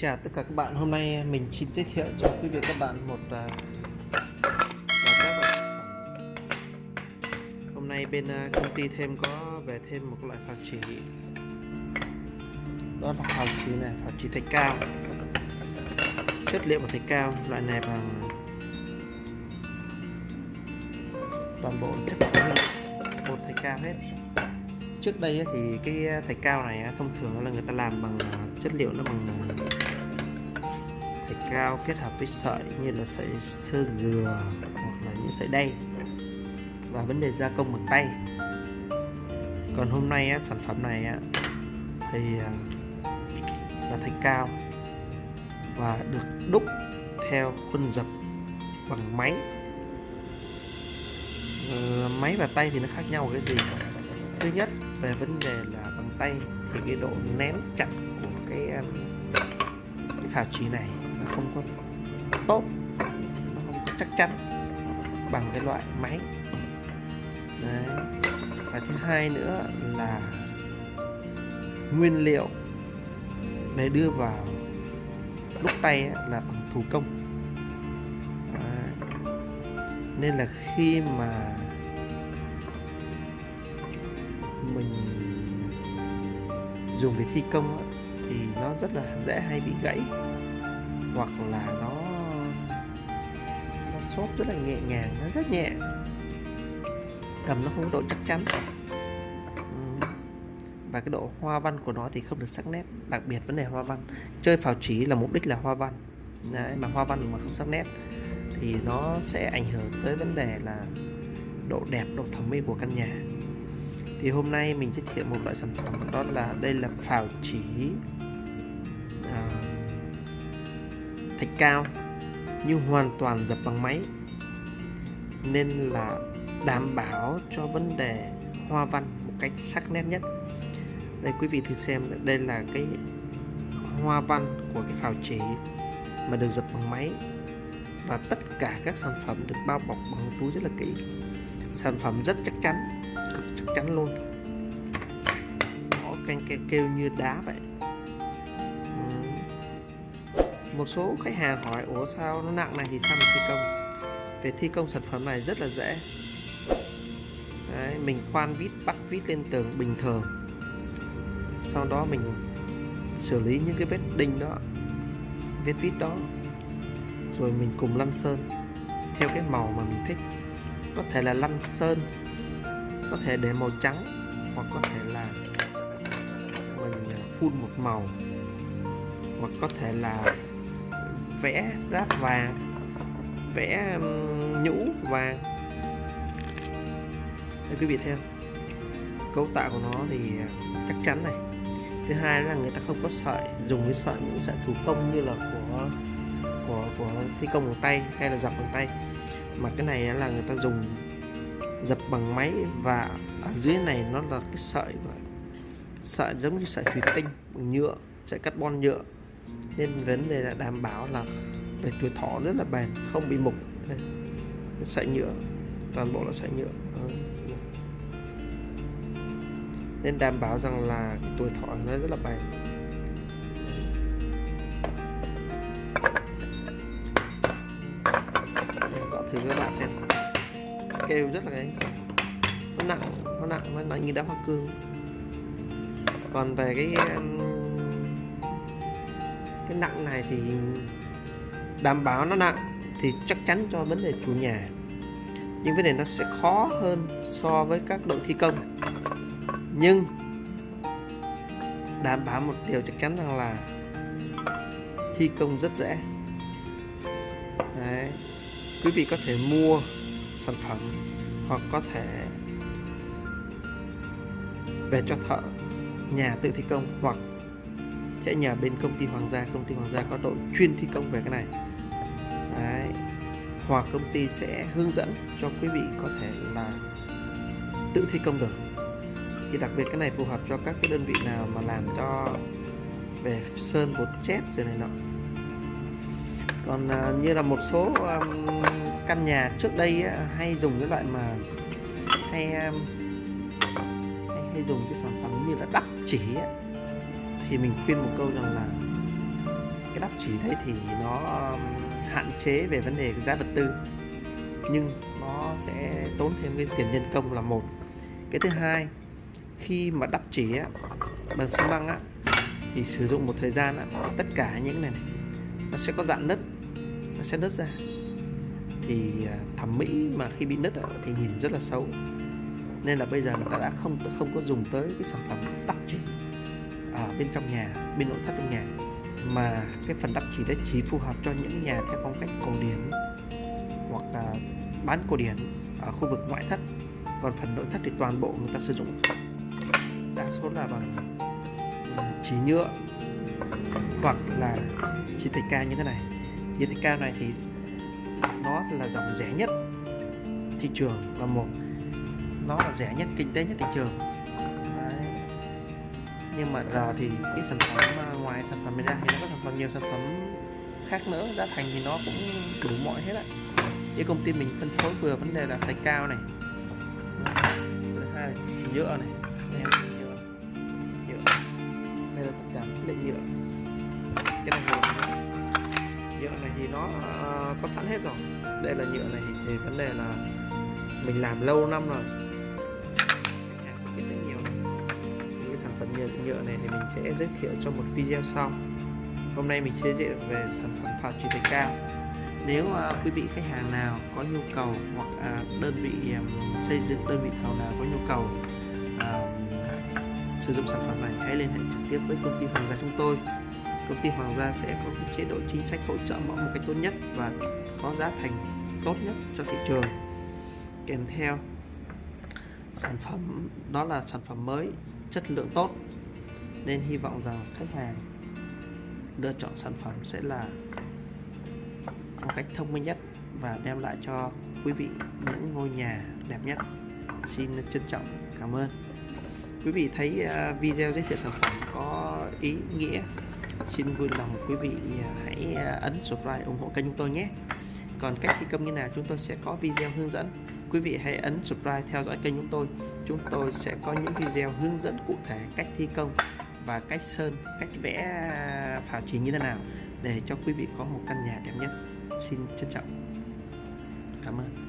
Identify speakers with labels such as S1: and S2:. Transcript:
S1: chào tất cả các bạn. Hôm nay mình xin giới thiệu cho quý vị các bạn một uh, các bạn. hôm nay bên uh, công ty thêm có về thêm một loại phào chỉ. Đó là phào chỉ này phào chỉ thạch cao. Chất liệu của thạch cao loại này bằng toàn bộ chất liệu bột thạch cao hết. Trước đây thì cái à, thạch cao này thông thường là người ta làm bằng à, chất liệu nó bằng thạch cao kết hợp với sợi như là sợi sơ dừa hoặc là những sợi đay và vấn đề gia công bằng tay. Còn hôm nay á, sản phẩm này á, thì à, là thạch cao và được đúc theo khuôn dập bằng máy. Ờ, máy và tay thì nó khác nhau cái gì? Thứ nhất về vấn đề là bằng tay thì cái độ nén chặt của cái à, cái phào chỉ này không có tốt, nó không có chắc chắn bằng cái loại máy Đấy. và thứ hai nữa là nguyên liệu để đưa vào đúc tay là bằng thủ công Đấy. nên là khi mà mình dùng để thi công thì nó rất là dễ hay bị gãy hoặc là nó nó xốp rất là nhẹ nhàng nó rất nhẹ. Cầm nó không có độ chắc chắn. Và cái độ hoa văn của nó thì không được sắc nét. Đặc biệt vấn đề hoa văn. Chơi phào chỉ là mục đích là hoa văn. Đấy, mà hoa văn mà không sắc nét thì nó sẽ ảnh hưởng tới vấn đề là độ đẹp độ thẩm mỹ của căn nhà. Thì hôm nay mình giới thiệu một loại sản phẩm đó là đây là phào chỉ thạch cao, nhưng hoàn toàn dập bằng máy. Nên là đảm bảo cho vấn đề hoa văn một cách sắc nét nhất. Đây, quý vị thử xem, đây là cái hoa văn của cái phào chỉ mà được dập bằng máy. Và tất cả các sản phẩm được bao bọc bằng túi rất là kỹ. Sản phẩm rất chắc chắn, cực chắc chắn luôn. Có canh kêu như đá vậy. Một số khách hàng hỏi ủa sao nó nặng này thì sao mà thi công? Về thi công sản phẩm này rất là dễ. Đấy, mình khoan vít bắt vít lên tường bình thường. Sau đó mình xử lý những cái vết đinh đó vết vít đó rồi mình cùng lăn sơn theo cái màu mà mình thích. Có thể là lăn sơn có thể để màu trắng hoặc có thể là mình à, phun một màu hoặc có thể là vẽ ráp vàng, vẽ nhũ vàng. Đây quý vị theo cấu tạo của nó thì chắc chắn này. Thứ hai là người ta không có sợi, dùng cái sợi, những sợi thủ công như là của của của thi công bằng tay hay là dập bằng tay. Mà cái này là người ta dùng dập bằng máy và ở dưới này nó là cái sợi sợi giống như sợi thủy tinh bằng nhựa, sợi carbon nhựa nên vấn đề là đảm bảo là về tuổi thọ rất là bền, không bị mục. Đây. sợi nhựa, toàn bộ là sợi nhựa. Nên đảm bảo rằng là cái tuổi thọ nó rất là bền. Gọi thử các bạn xem. Kêu rất là cái nó nặng nó nặng nó nặng như đá hoa cương. Còn về cái um, cái nặng này thì đảm bảo nó nặng thì chắc chắn cho vấn đề chủ nhà. Nhưng vấn đề nó sẽ khó hơn so với các đội thi công. Nhưng đảm bảo một điều chắc chắn rằng là thi công rất dễ. Đấy. quý vị có thể mua sản phẩm hoặc có thể về cho thợ nhà tự thi công hoặc sẽ nhờ bên công ty Hoàng gia công ty Hoàng gia có đội chuyên thi công về cái này. Đấy. hoặc công ty sẽ hướng dẫn cho quý vị có thể là tự thi công được. Thì đặc biệt cái này phù hợp cho các cái đơn vị nào mà làm cho về sơn bột chét rồi này nọ. Còn uh, như là một số um, căn nhà trước đây á, hay dùng cái loại mà hay, um, hay hay dùng cái sản phẩm như là đắp chỉ á, thì mình khuyên một câu rằng là cái đắp chỉ đấy thì nó um, hạn chế về vấn đề giá vật tư nhưng nó sẽ tốn thêm cái tiền nhân công là một. Cái thứ hai khi mà đắp chỉ á, bằng xi măng á, thì sử dụng một thời gian á, tất cả những này, này nó sẽ có dạng nứt nó sẽ nứt ra. Thì à, thẩm mỹ mà khi bị nứt á, thì nhìn rất là xấu. Nên là bây giờ người ta đã không không có dùng tới cái sản phẩm đắp bên trong nhà, bên nội thất trong nhà. Mà cái phần đắp chỉ đấy chỉ phù hợp cho những nhà theo phong cách cổ điển hoặc là bán cổ điển ở khu vực ngoại thất. Còn phần nội thất thì toàn bộ người ta sử dụng đa số là bằng ừ, chỉ nhựa hoặc là chỉ thạch cao như thế này. Chỉ thạch cao này thì nó là dòng rẻ nhất thị trường là một. Nó là rẻ nhất, kinh tế nhất thị trường nhưng mà giờ thì cái sản phẩm à, ngoài sản phẩm này ra thì nó có sản phẩm nhiều sản phẩm khác nữa. Giá thành thì nó cũng đủ mọi hết ạ với công ty mình phân phối vừa vấn đề là thạch cao này. Thứ hai là nhựa này. Đây, nhựa. Nhựa. Đây là tất cả chất liệu nhựa. Cái này là nhựa này thì nó à, có sẵn hết rồi. Đây là nhựa này thì vấn đề là mình làm lâu năm rồi. Nhựa, nhựa này thì mình sẽ giới thiệu trong một video sau. Hôm nay mình sẽ giới thiệu về sản phẩm phạt truyền tài cao. Nếu uh, quý vị khách hàng nào có nhu cầu hoặc uh, đơn vị um, xây dựng đơn vị thầu nào có nhu cầu uh, sử dụng sản phẩm này hãy liên hệ trực tiếp với công ty Hoàng gia chúng tôi. Công ty Hoàng gia sẽ có cái chế độ chính sách hỗ trợ mẫu một cách tốt nhất và có giá thành tốt nhất cho thị trường. Kèm theo sản phẩm đó là sản phẩm mới chất lượng tốt nên hy vọng rằng khách hàng lựa chọn sản phẩm sẽ là một cách thông minh nhất và đem lại cho quý vị những ngôi nhà đẹp nhất. Xin trân trọng cảm ơn. Quý vị thấy à, video giới thiệu sản phẩm có ý nghĩa. Xin vui lòng quý vị à, hãy à, ấn subscribe ủng hộ kênh chúng tôi nhé. Còn cách thi công như nào chúng tôi sẽ có video hướng dẫn. Quý vị hãy ấn subscribe theo dõi kênh chúng tôi. Chúng tôi sẽ có những video hướng dẫn cụ thể cách thi công và cách sơn, cách vẽ à, phào chỉ như thế nào để cho quý vị có một căn nhà đẹp nhất. Xin trân trọng. Cảm ơn.